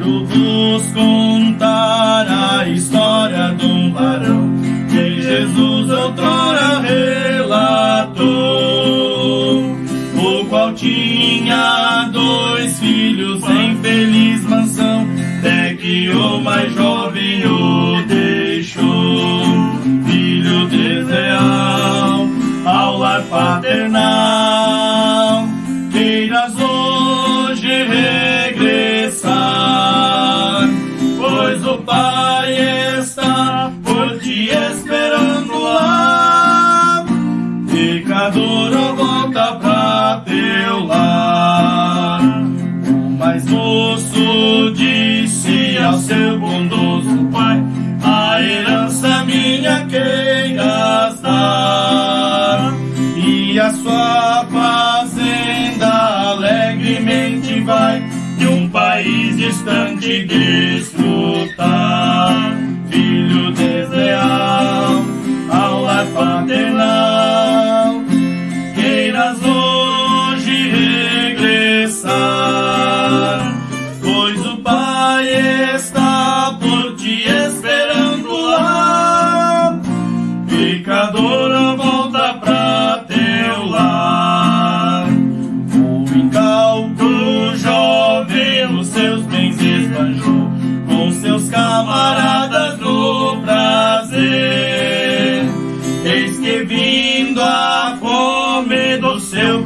Quero vos contar a história de um varão que Jesus outrora relatou, o qual tinha dois filhos em feliz mansão, até que o mais jovem o deixou, filho desleal ao lar paternal.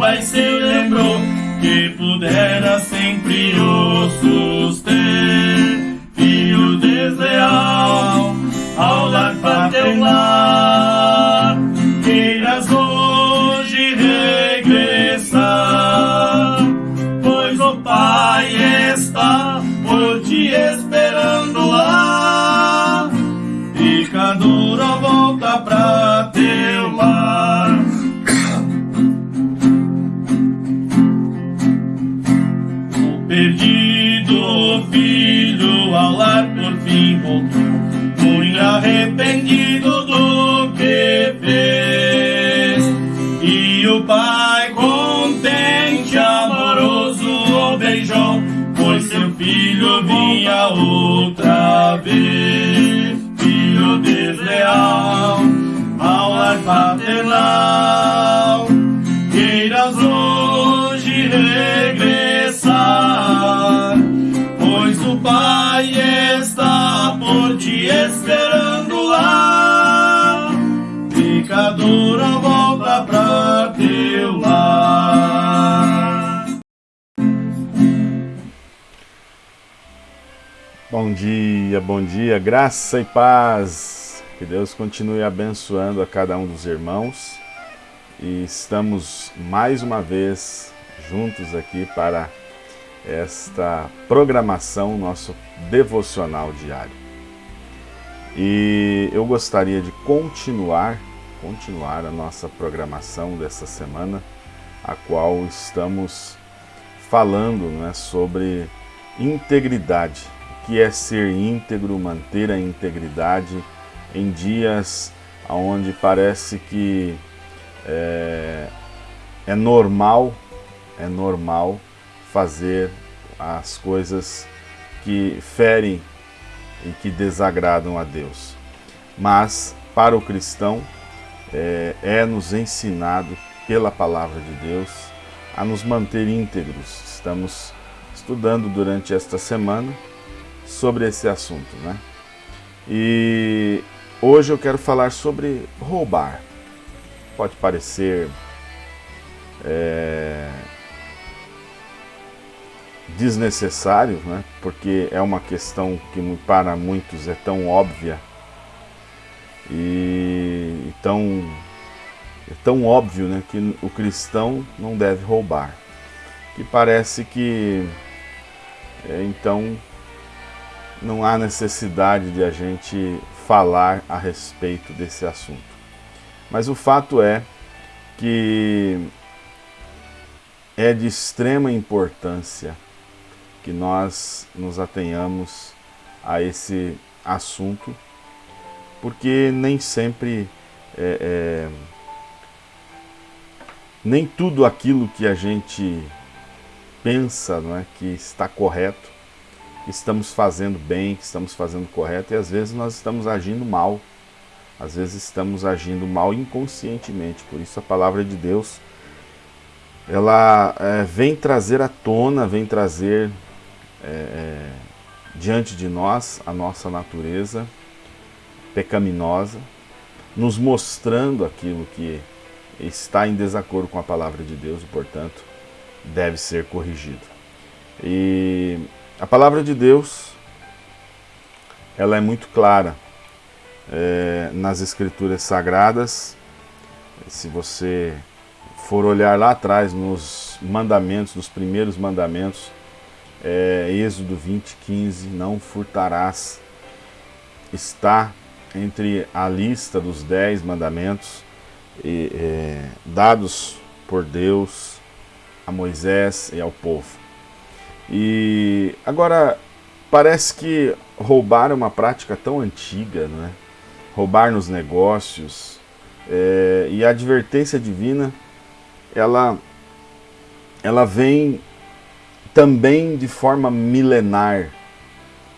Pai se lembrou que pudera sempre o suster. Filho desleal, arrependido do que fez. E o pai contente, amoroso, o beijou, pois seu filho vinha outra vez. Filho desleal, ao lar paternal, queiras hoje regressar, pois o pai está por ti esperando Pecadora, volta pra teu lar. Bom dia, bom dia, graça e paz. Que Deus continue abençoando a cada um dos irmãos. E estamos mais uma vez juntos aqui para esta programação, nosso devocional diário. E eu gostaria de continuar, continuar a nossa programação dessa semana, a qual estamos falando né, sobre integridade que é ser íntegro, manter a integridade em dias onde parece que é, é normal, é normal fazer as coisas que ferem e que desagradam a Deus. Mas para o cristão é, é nos ensinado pela palavra de Deus a nos manter íntegros. Estamos estudando durante esta semana sobre esse assunto, né? E hoje eu quero falar sobre roubar. Pode parecer é, desnecessário, né? Porque é uma questão que para muitos é tão óbvia e tão é tão óbvio, né? Que o cristão não deve roubar. Que parece que é, então não há necessidade de a gente falar a respeito desse assunto. Mas o fato é que é de extrema importância que nós nos atenhamos a esse assunto, porque nem sempre, é, é, nem tudo aquilo que a gente pensa não é, que está correto, estamos fazendo bem, que estamos fazendo correto, e às vezes nós estamos agindo mal. Às vezes estamos agindo mal inconscientemente. Por isso a palavra de Deus, ela é, vem trazer à tona, vem trazer é, diante de nós a nossa natureza pecaminosa, nos mostrando aquilo que está em desacordo com a palavra de Deus e, portanto, deve ser corrigido. E a palavra de Deus, ela é muito clara é, nas escrituras sagradas. Se você for olhar lá atrás nos mandamentos, nos primeiros mandamentos, é, Êxodo 20, 15, não furtarás, está entre a lista dos dez mandamentos e, é, dados por Deus a Moisés e ao povo. E agora parece que roubar é uma prática tão antiga, não é? roubar nos negócios é, e a advertência divina ela ela vem também de forma milenar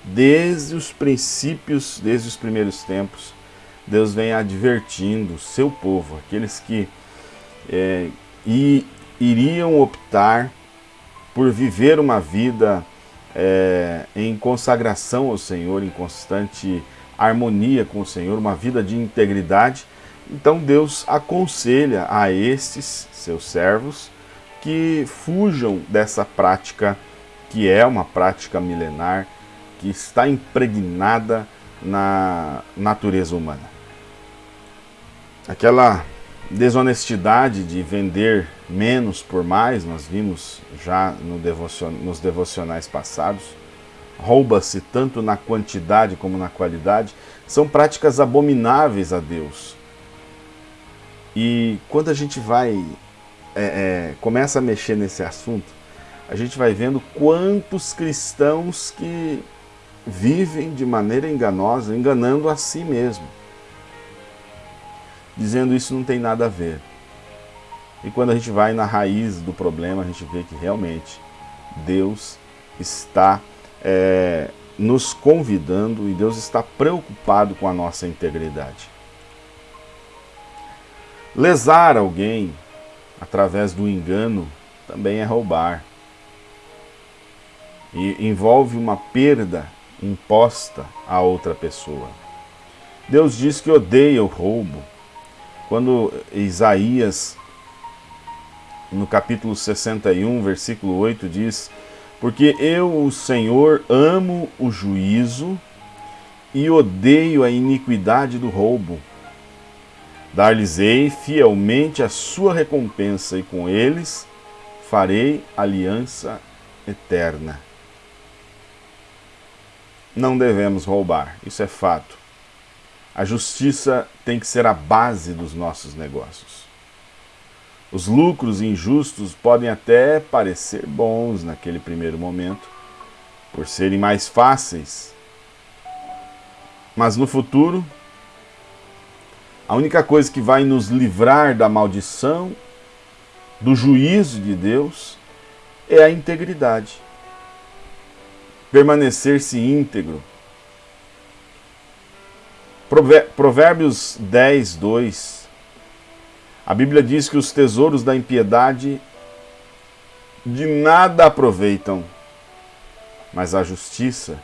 desde os princípios, desde os primeiros tempos, Deus vem advertindo o seu povo, aqueles que é, e, iriam optar por viver uma vida é, em consagração ao Senhor, em constante harmonia com o Senhor, uma vida de integridade. Então Deus aconselha a estes seus servos que fujam dessa prática que é uma prática milenar, que está impregnada na natureza humana. Aquela desonestidade de vender menos por mais, nós vimos já no nos devocionais passados, rouba-se tanto na quantidade como na qualidade, são práticas abomináveis a Deus. E quando a gente vai, é, é, começa a mexer nesse assunto, a gente vai vendo quantos cristãos que vivem de maneira enganosa, enganando a si mesmo. Dizendo isso não tem nada a ver. E quando a gente vai na raiz do problema, a gente vê que realmente Deus está é, nos convidando e Deus está preocupado com a nossa integridade. Lesar alguém através do engano também é roubar. E envolve uma perda imposta a outra pessoa. Deus diz que odeia o roubo. Quando Isaías, no capítulo 61, versículo 8, diz: Porque eu, o Senhor, amo o juízo e odeio a iniquidade do roubo. Dar-lhes-ei fielmente a sua recompensa, e com eles farei aliança eterna não devemos roubar, isso é fato. A justiça tem que ser a base dos nossos negócios. Os lucros injustos podem até parecer bons naquele primeiro momento, por serem mais fáceis. Mas no futuro, a única coisa que vai nos livrar da maldição, do juízo de Deus, é a integridade permanecer-se íntegro. Provérbios 10, 2. A Bíblia diz que os tesouros da impiedade de nada aproveitam, mas a justiça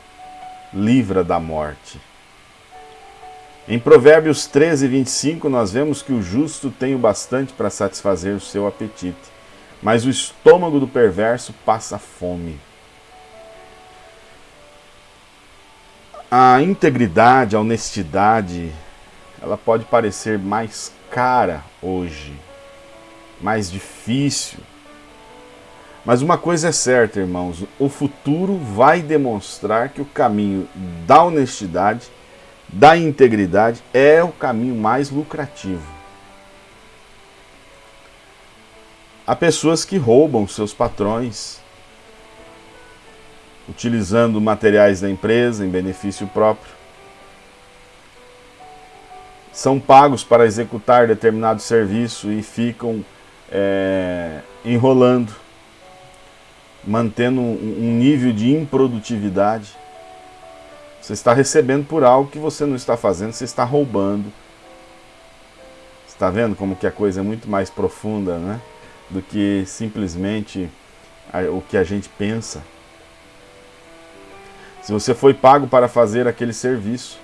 livra da morte. Em Provérbios 13, 25, nós vemos que o justo tem o bastante para satisfazer o seu apetite, mas o estômago do perverso passa fome. A integridade, a honestidade, ela pode parecer mais cara hoje, mais difícil. Mas uma coisa é certa, irmãos: o futuro vai demonstrar que o caminho da honestidade, da integridade, é o caminho mais lucrativo. Há pessoas que roubam seus patrões, utilizando materiais da empresa em benefício próprio. São pagos para executar determinado serviço e ficam é, enrolando, mantendo um nível de improdutividade. Você está recebendo por algo que você não está fazendo, você está roubando. Está vendo como que a coisa é muito mais profunda, né? Do que simplesmente o que a gente pensa. Se você foi pago para fazer aquele serviço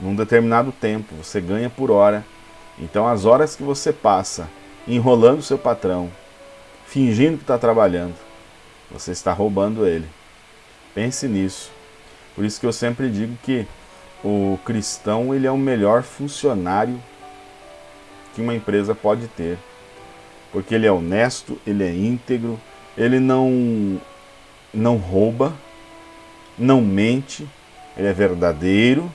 num determinado tempo, você ganha por hora. Então as horas que você passa enrolando seu patrão, fingindo que está trabalhando, você está roubando ele. Pense nisso. Por isso que eu sempre digo que o cristão ele é o melhor funcionário que uma empresa pode ter. Porque ele é honesto, ele é íntegro, ele não, não rouba, não mente, ele é verdadeiro.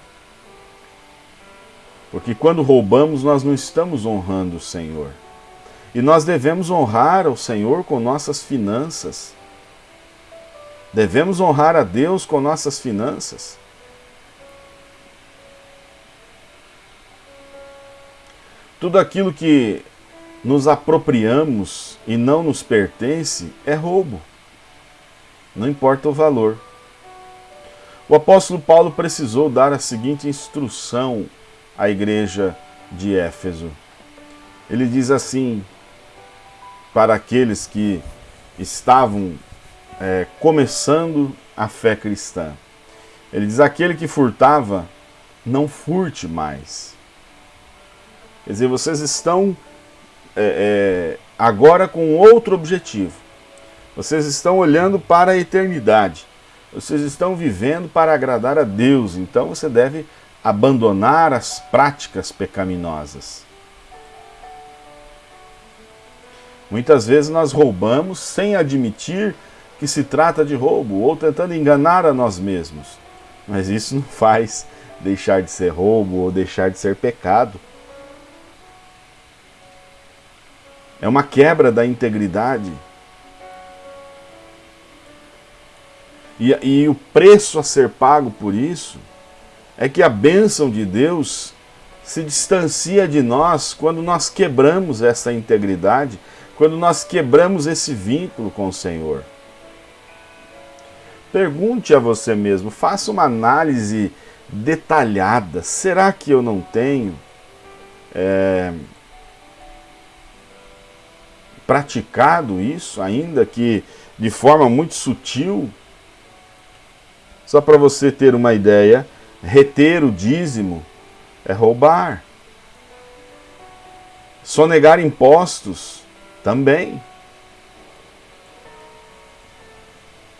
Porque quando roubamos, nós não estamos honrando o Senhor. E nós devemos honrar o Senhor com nossas finanças. Devemos honrar a Deus com nossas finanças. Tudo aquilo que nos apropriamos e não nos pertence é roubo. Não importa o valor. O apóstolo Paulo precisou dar a seguinte instrução à igreja de Éfeso. Ele diz assim para aqueles que estavam é, começando a fé cristã. Ele diz: aquele que furtava, não furte mais. Quer dizer, vocês estão é, é, agora com outro objetivo. Vocês estão olhando para a eternidade. Vocês estão vivendo para agradar a Deus. Então você deve abandonar as práticas pecaminosas. Muitas vezes nós roubamos sem admitir que se trata de roubo ou tentando enganar a nós mesmos. Mas isso não faz deixar de ser roubo ou deixar de ser pecado. É uma quebra da integridade. E, e o preço a ser pago por isso é que a bênção de Deus se distancia de nós quando nós quebramos essa integridade, quando nós quebramos esse vínculo com o Senhor. Pergunte a você mesmo, faça uma análise detalhada. Será que eu não tenho é, praticado isso, ainda que de forma muito sutil. Só para você ter uma ideia, reter o dízimo é roubar. Sonegar impostos também.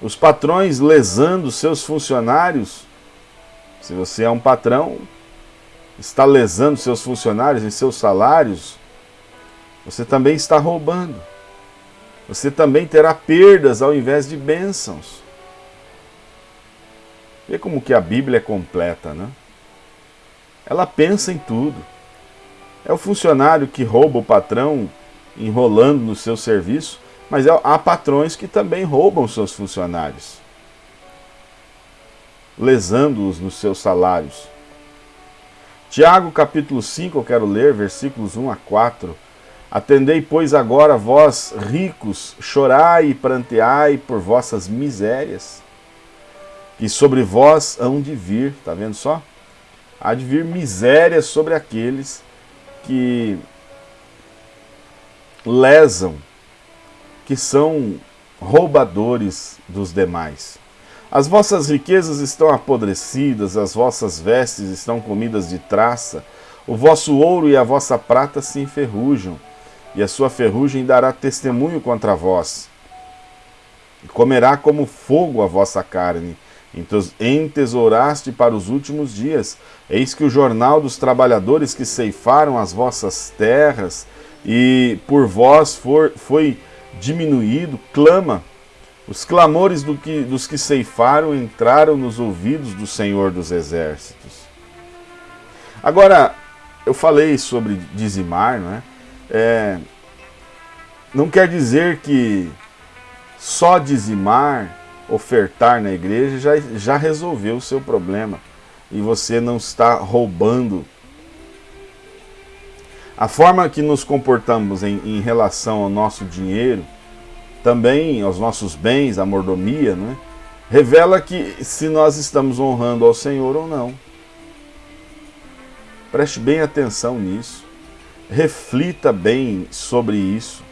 Os patrões lesando seus funcionários. Se você é um patrão, está lesando seus funcionários em seus salários, você também está roubando. Você também terá perdas ao invés de bênçãos. Vê como que a Bíblia é completa, né? Ela pensa em tudo. É o funcionário que rouba o patrão enrolando no seu serviço, mas é, há patrões que também roubam seus funcionários, lesando-os nos seus salários. Tiago capítulo 5, eu quero ler, versículos 1 a 4. Atendei, pois, agora vós ricos, chorai e pranteai por vossas misérias, que sobre vós hão de vir, está vendo só? Há de vir misérias sobre aqueles que lesam, que são roubadores dos demais. As vossas riquezas estão apodrecidas, as vossas vestes estão comidas de traça, o vosso ouro e a vossa prata se enferrujam e a sua ferrugem dará testemunho contra vós. E comerá como fogo a vossa carne, entesouraste para os últimos dias. Eis que o jornal dos trabalhadores que ceifaram as vossas terras e por vós for, foi diminuído, clama. Os clamores do que, dos que ceifaram entraram nos ouvidos do Senhor dos Exércitos. Agora, eu falei sobre dizimar, não é? É, não quer dizer que só dizimar, ofertar na igreja já, já resolveu o seu problema e você não está roubando. A forma que nos comportamos em, em relação ao nosso dinheiro, também aos nossos bens, a mordomia, né, revela que se nós estamos honrando ao Senhor ou não. Preste bem atenção nisso reflita bem sobre isso.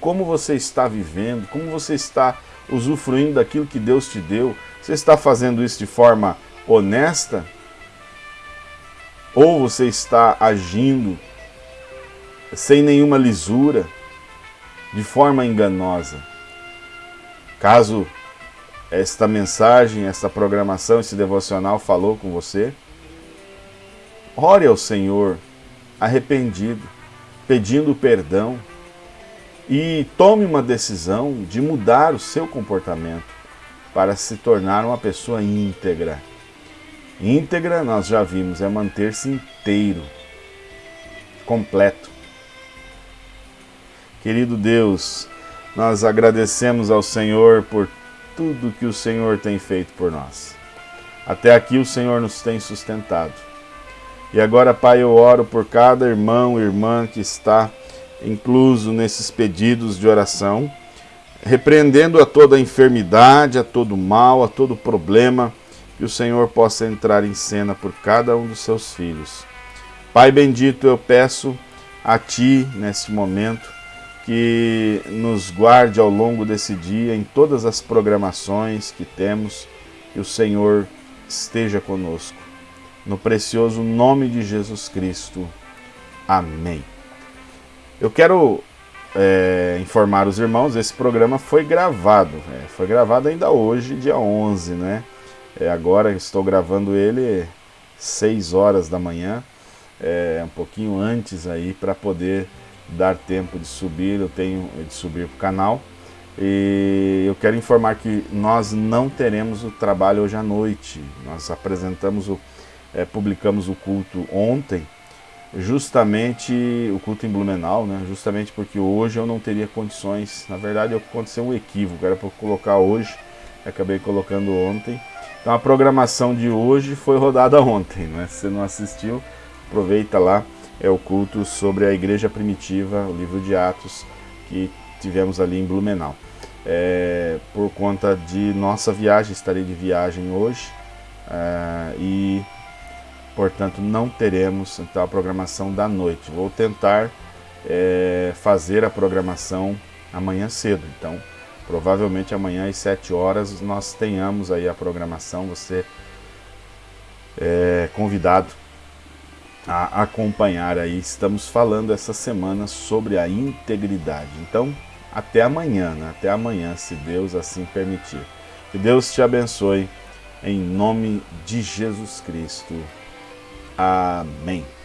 Como você está vivendo, como você está usufruindo daquilo que Deus te deu. Você está fazendo isso de forma honesta? Ou você está agindo sem nenhuma lisura, de forma enganosa? Caso esta mensagem, esta programação, esse devocional falou com você, ore ao Senhor arrependido, pedindo perdão e tome uma decisão de mudar o seu comportamento para se tornar uma pessoa íntegra. Íntegra, nós já vimos, é manter-se inteiro, completo. Querido Deus, nós agradecemos ao Senhor por tudo que o Senhor tem feito por nós. Até aqui o Senhor nos tem sustentado. E agora, Pai, eu oro por cada irmão e irmã que está incluso nesses pedidos de oração, repreendendo a toda enfermidade, a todo mal, a todo problema, que o Senhor possa entrar em cena por cada um dos seus filhos. Pai bendito, eu peço a Ti, neste momento, que nos guarde ao longo desse dia em todas as programações que temos, que o Senhor esteja conosco. No precioso nome de Jesus Cristo. Amém. Eu quero é, informar os irmãos, esse programa foi gravado, é, foi gravado ainda hoje, dia 11, né? É, agora estou gravando ele 6 horas da manhã, é, um pouquinho antes aí, para poder dar tempo de subir, eu tenho de subir para o canal. E eu quero informar que nós não teremos o trabalho hoje à noite. Nós apresentamos o, é, publicamos o culto ontem, justamente o culto em Blumenau, né? Justamente porque hoje eu não teria condições. Na verdade, aconteceu um equívoco, era para colocar hoje, acabei colocando ontem. Então a programação de hoje foi rodada ontem, né? Se você não assistiu, aproveita lá é o culto sobre a igreja primitiva, o livro de Atos, que tivemos ali em Blumenau. É, por conta de nossa viagem, estarei de viagem hoje é, e, portanto, não teremos então, a programação da noite. Vou tentar é, fazer a programação amanhã cedo, então provavelmente amanhã às 7 horas nós tenhamos aí a programação, você é convidado a acompanhar aí. Estamos falando essa semana sobre a integridade. Então, até amanhã, né? até amanhã, se Deus assim permitir. Que Deus te abençoe, em nome de Jesus Cristo. Amém.